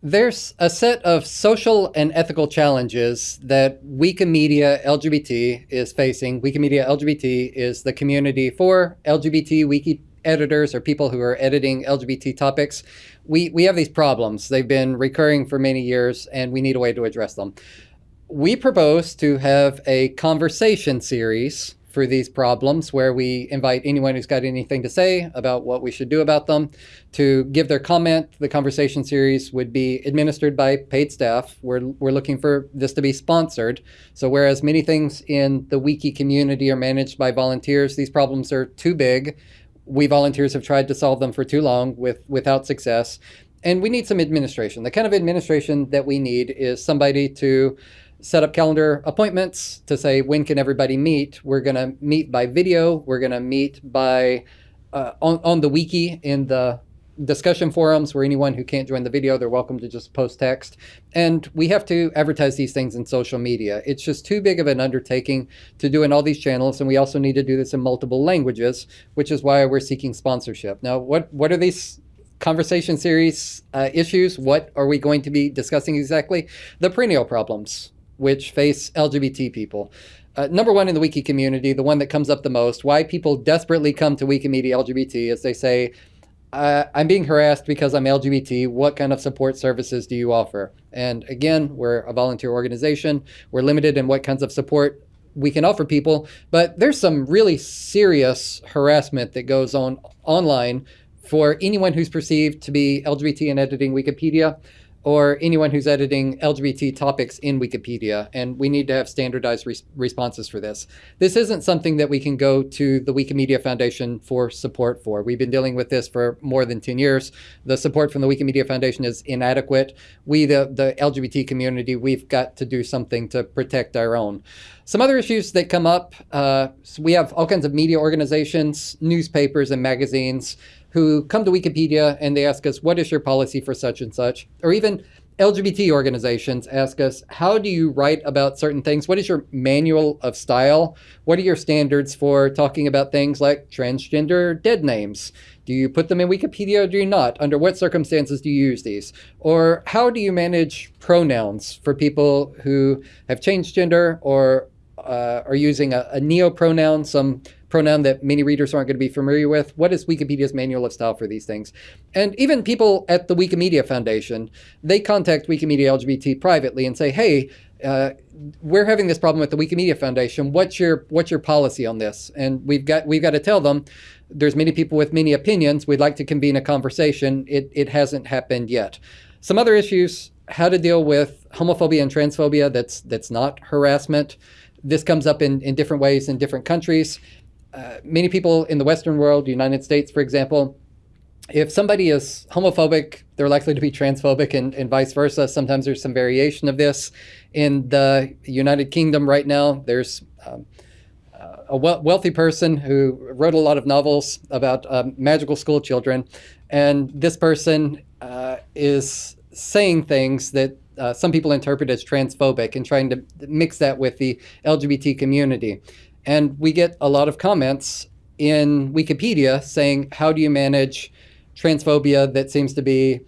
There's a set of social and ethical challenges that Wikimedia LGBT is facing. Wikimedia LGBT is the community for LGBT wiki editors or people who are editing LGBT topics. We, we have these problems. They've been recurring for many years and we need a way to address them. We propose to have a conversation series for these problems where we invite anyone who's got anything to say about what we should do about them to give their comment. The conversation series would be administered by paid staff. We're, we're looking for this to be sponsored. So whereas many things in the wiki community are managed by volunteers, these problems are too big. We volunteers have tried to solve them for too long with, without success. And we need some administration. The kind of administration that we need is somebody to set up calendar appointments to say when can everybody meet. We're going to meet by video. We're going to meet by uh, on, on the wiki in the discussion forums where anyone who can't join the video, they're welcome to just post text. And we have to advertise these things in social media. It's just too big of an undertaking to do in all these channels. And we also need to do this in multiple languages, which is why we're seeking sponsorship. Now, what, what are these conversation series uh, issues? What are we going to be discussing exactly? The perennial problems which face LGBT people. Uh, number one in the wiki community, the one that comes up the most, why people desperately come to Wikimedia LGBT is they say, uh, I'm being harassed because I'm LGBT. What kind of support services do you offer? And again, we're a volunteer organization. We're limited in what kinds of support we can offer people, but there's some really serious harassment that goes on online for anyone who's perceived to be LGBT and editing Wikipedia or anyone who's editing LGBT topics in Wikipedia, and we need to have standardized res responses for this. This isn't something that we can go to the Wikimedia Foundation for support for. We've been dealing with this for more than 10 years. The support from the Wikimedia Foundation is inadequate. We, the, the LGBT community, we've got to do something to protect our own. Some other issues that come up, uh, so we have all kinds of media organizations, newspapers and magazines who come to Wikipedia and they ask us, what is your policy for such and such? Or even LGBT organizations ask us, how do you write about certain things? What is your manual of style? What are your standards for talking about things like transgender dead names? Do you put them in Wikipedia or do you not? Under what circumstances do you use these? Or how do you manage pronouns for people who have changed gender or uh, are using a, a neo-pronoun, some pronoun that many readers aren't going to be familiar with. What is Wikipedia's manual of style for these things? And even people at the Wikimedia Foundation, they contact Wikimedia LGBT privately and say, hey, uh, we're having this problem with the Wikimedia Foundation. What's your what's your policy on this? And we've got we've got to tell them there's many people with many opinions. We'd like to convene a conversation. It it hasn't happened yet. Some other issues: how to deal with homophobia and transphobia. That's that's not harassment. This comes up in in different ways in different countries. Uh, many people in the Western world, United States, for example, if somebody is homophobic, they're likely to be transphobic and, and vice versa. Sometimes there's some variation of this. In the United Kingdom right now, there's um, a wealthy person who wrote a lot of novels about um, magical school children. And this person uh, is saying things that uh, some people interpret as transphobic and trying to mix that with the LGBT community. And we get a lot of comments in Wikipedia saying, how do you manage transphobia that seems to be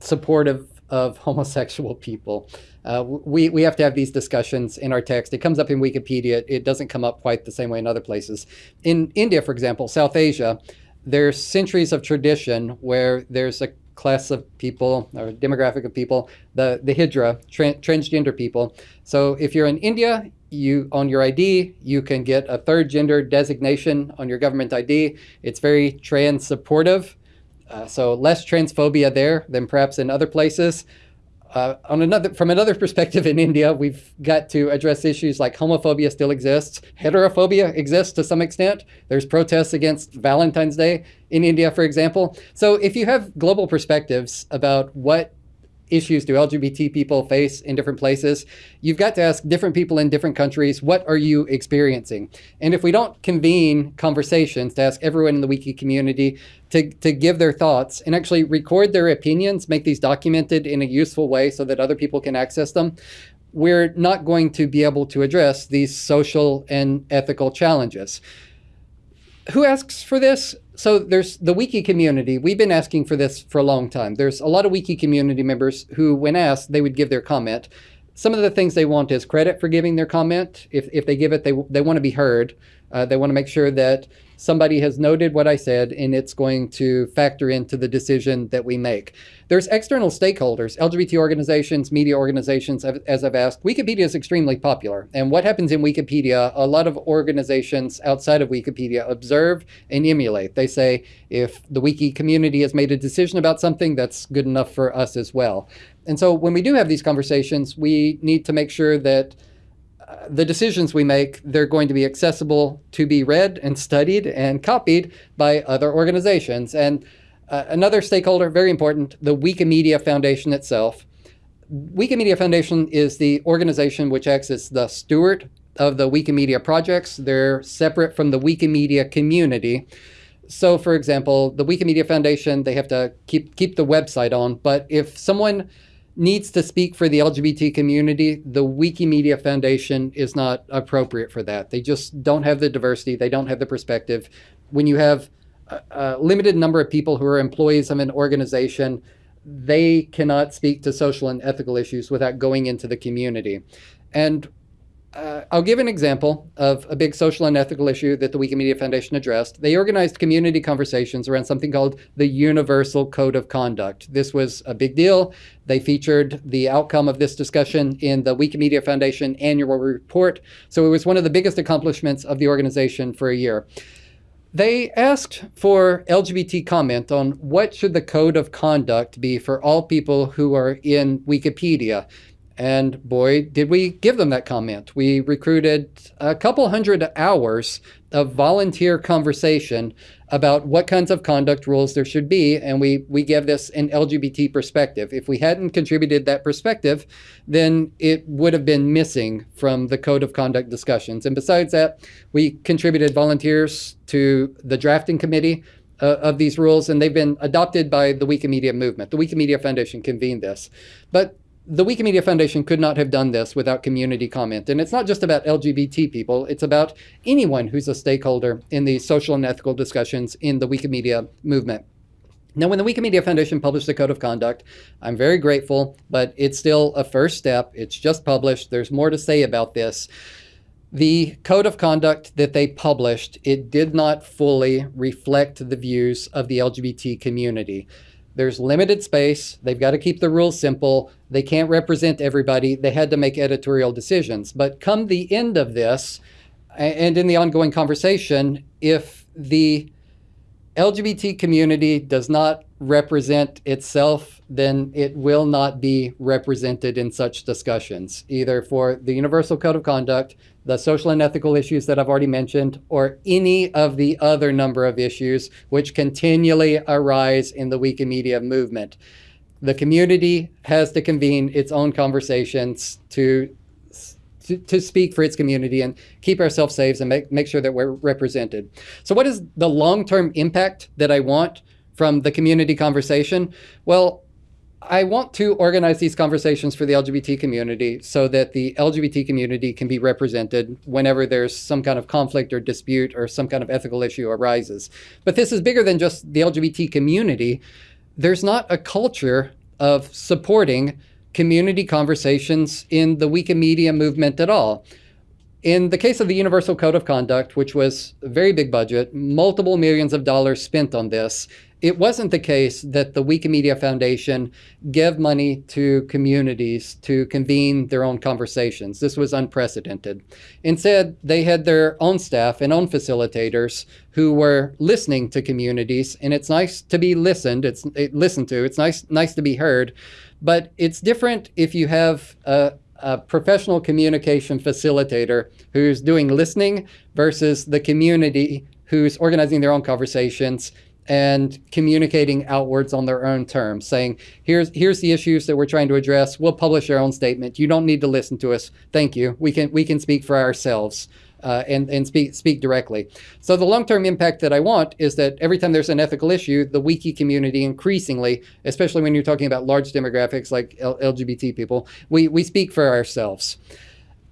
supportive of homosexual people? Uh, we, we have to have these discussions in our text. It comes up in Wikipedia. It doesn't come up quite the same way in other places. In India, for example, South Asia, there's centuries of tradition where there's a class of people or demographic of people, the, the Hijra, tra transgender people. So if you're in India, you on your ID, you can get a third gender designation on your government ID. It's very trans supportive. Uh, so less transphobia there than perhaps in other places. Uh, on another, from another perspective in India, we've got to address issues like homophobia still exists. Heterophobia exists to some extent. There's protests against Valentine's Day in India, for example. So if you have global perspectives about what issues do LGBT people face in different places, you've got to ask different people in different countries, what are you experiencing? And if we don't convene conversations to ask everyone in the wiki community to, to give their thoughts and actually record their opinions, make these documented in a useful way so that other people can access them, we're not going to be able to address these social and ethical challenges. Who asks for this? so there's the wiki community. We've been asking for this for a long time. There's a lot of wiki community members who, when asked, they would give their comment. Some of the things they want is credit for giving their comment. If, if they give it, they, they want to be heard. Uh, they want to make sure that somebody has noted what I said and it's going to factor into the decision that we make. There's external stakeholders, LGBT organizations, media organizations, as I've asked. Wikipedia is extremely popular. And what happens in Wikipedia, a lot of organizations outside of Wikipedia observe and emulate. They say, if the wiki community has made a decision about something, that's good enough for us as well. And so when we do have these conversations, we need to make sure that the decisions we make, they're going to be accessible to be read and studied and copied by other organizations. And uh, another stakeholder, very important, the Wikimedia Foundation itself. Wikimedia Foundation is the organization which acts as the steward of the Wikimedia projects. They're separate from the Wikimedia community. So for example, the Wikimedia Foundation, they have to keep, keep the website on, but if someone needs to speak for the LGBT community, the Wikimedia Foundation is not appropriate for that. They just don't have the diversity. They don't have the perspective. When you have a, a limited number of people who are employees of an organization, they cannot speak to social and ethical issues without going into the community. And uh, I'll give an example of a big social and ethical issue that the Wikimedia Foundation addressed. They organized community conversations around something called the Universal Code of Conduct. This was a big deal. They featured the outcome of this discussion in the Wikimedia Foundation annual report. So it was one of the biggest accomplishments of the organization for a year. They asked for LGBT comment on what should the code of conduct be for all people who are in Wikipedia. And boy, did we give them that comment. We recruited a couple hundred hours of volunteer conversation about what kinds of conduct rules there should be, and we, we give this an LGBT perspective. If we hadn't contributed that perspective, then it would have been missing from the code of conduct discussions. And besides that, we contributed volunteers to the drafting committee uh, of these rules, and they've been adopted by the Wikimedia movement. The Wikimedia Foundation convened this. But the Wikimedia Foundation could not have done this without community comment. And it's not just about LGBT people, it's about anyone who's a stakeholder in the social and ethical discussions in the Wikimedia movement. Now, when the Wikimedia Foundation published the Code of Conduct, I'm very grateful, but it's still a first step. It's just published. There's more to say about this. The Code of Conduct that they published, it did not fully reflect the views of the LGBT community. There's limited space. They've got to keep the rules simple. They can't represent everybody. They had to make editorial decisions. But come the end of this, and in the ongoing conversation, if the LGBT community does not represent itself, then it will not be represented in such discussions, either for the Universal Code of Conduct, the social and ethical issues that I've already mentioned, or any of the other number of issues which continually arise in the Wikimedia movement. The community has to convene its own conversations to to, to, speak for its community and keep ourselves safe and make, make sure that we're represented. So what is the long-term impact that I want from the community conversation? Well, I want to organize these conversations for the LGBT community so that the LGBT community can be represented whenever there's some kind of conflict or dispute or some kind of ethical issue arises. But this is bigger than just the LGBT community. There's not a culture of supporting community conversations in the Wikimedia movement at all. In the case of the Universal Code of Conduct, which was a very big budget, multiple millions of dollars spent on this, it wasn't the case that the Wikimedia Foundation gave money to communities to convene their own conversations. This was unprecedented. Instead, they had their own staff and own facilitators who were listening to communities, and it's nice to be listened, it's it, listened to, it's nice, nice to be heard, but it's different if you have a, a professional communication facilitator who's doing listening versus the community who's organizing their own conversations and communicating outwards on their own terms, saying, here's, here's the issues that we're trying to address. We'll publish our own statement. You don't need to listen to us. Thank you. We can, we can speak for ourselves. Uh, and, and speak, speak directly. So the long-term impact that I want is that every time there's an ethical issue, the wiki community increasingly, especially when you're talking about large demographics like L LGBT people, we, we speak for ourselves.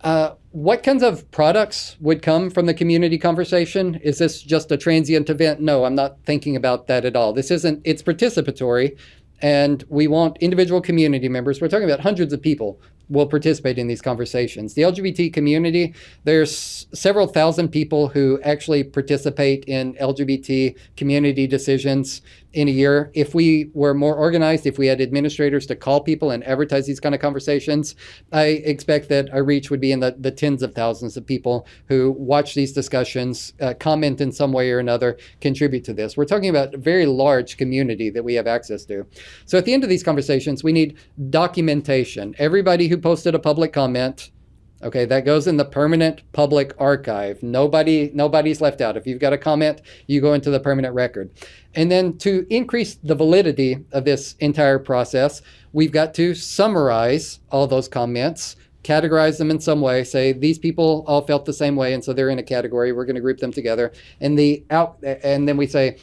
Uh, what kinds of products would come from the community conversation? Is this just a transient event? No, I'm not thinking about that at all. This isn't, it's participatory and we want individual community members. We're talking about hundreds of people will participate in these conversations. The LGBT community, there's several thousand people who actually participate in LGBT community decisions in a year. If we were more organized, if we had administrators to call people and advertise these kind of conversations, I expect that our reach would be in the, the tens of thousands of people who watch these discussions, uh, comment in some way or another, contribute to this. We're talking about a very large community that we have access to. So at the end of these conversations, we need documentation. Everybody who posted a public comment Okay, that goes in the permanent public archive. Nobody, nobody's left out. If you've got a comment, you go into the permanent record. And then to increase the validity of this entire process, we've got to summarize all those comments, categorize them in some way, say these people all felt the same way, and so they're in a category. We're going to group them together. And the out, and then we say,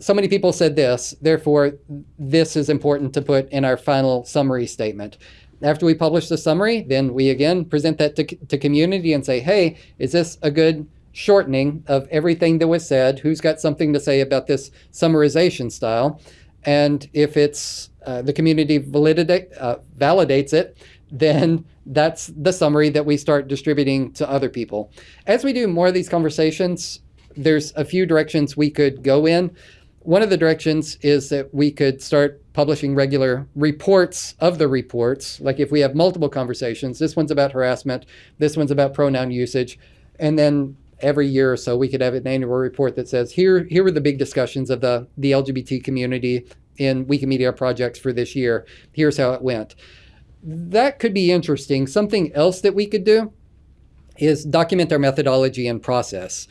so many people said this, therefore this is important to put in our final summary statement. After we publish the summary, then we again present that to, to community and say, hey, is this a good shortening of everything that was said? Who's got something to say about this summarization style? And if it's uh, the community validate, uh, validates it, then that's the summary that we start distributing to other people. As we do more of these conversations, there's a few directions we could go in. One of the directions is that we could start publishing regular reports of the reports. Like if we have multiple conversations, this one's about harassment, this one's about pronoun usage, and then every year or so we could have an annual report that says here here were the big discussions of the the LGBT community in Wikimedia projects for this year. Here's how it went. That could be interesting. Something else that we could do is document our methodology and process.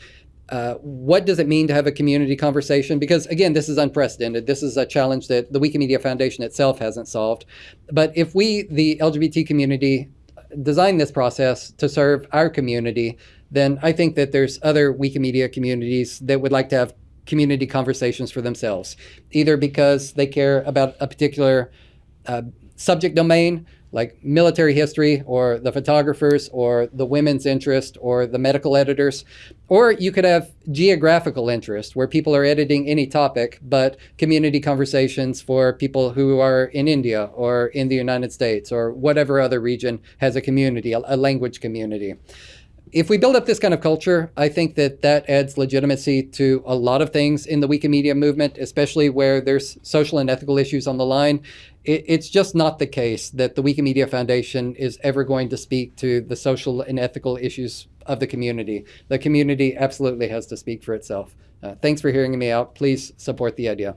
Uh, what does it mean to have a community conversation? Because again, this is unprecedented. This is a challenge that the Wikimedia Foundation itself hasn't solved. But if we, the LGBT community, design this process to serve our community, then I think that there's other Wikimedia communities that would like to have community conversations for themselves, either because they care about a particular uh, subject domain like military history or the photographers or the women's interest or the medical editors. Or you could have geographical interest where people are editing any topic, but community conversations for people who are in India or in the United States or whatever other region has a community, a, language community if we build up this kind of culture, I think that that adds legitimacy to a lot of things in the Wikimedia movement, especially where there's social and ethical issues on the line. It, it's just not the case that the Wikimedia Foundation is ever going to speak to the social and ethical issues of the community. The community absolutely has to speak for itself. Uh, thanks for hearing me out. Please support the idea.